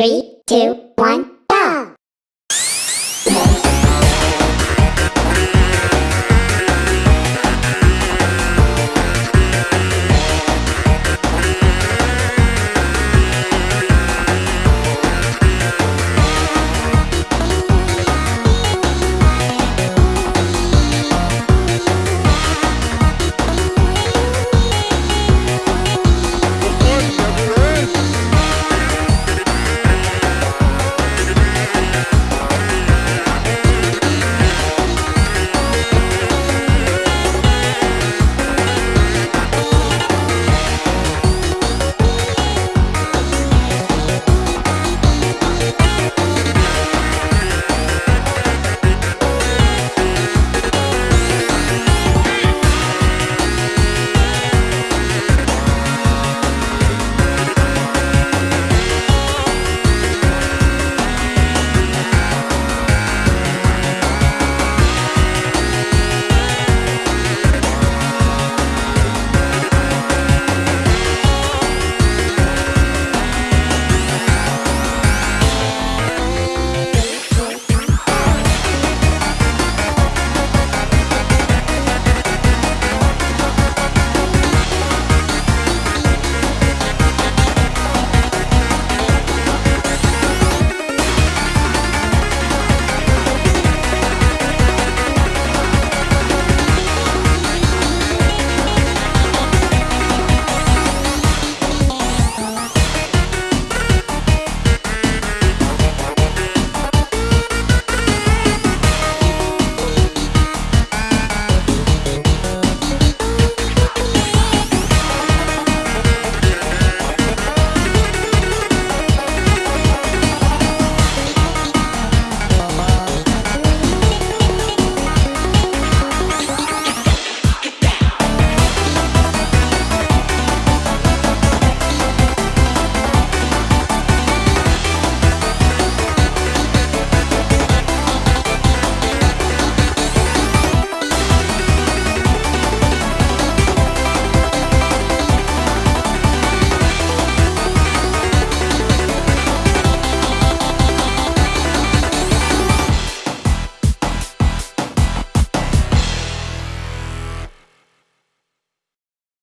Three, two, one.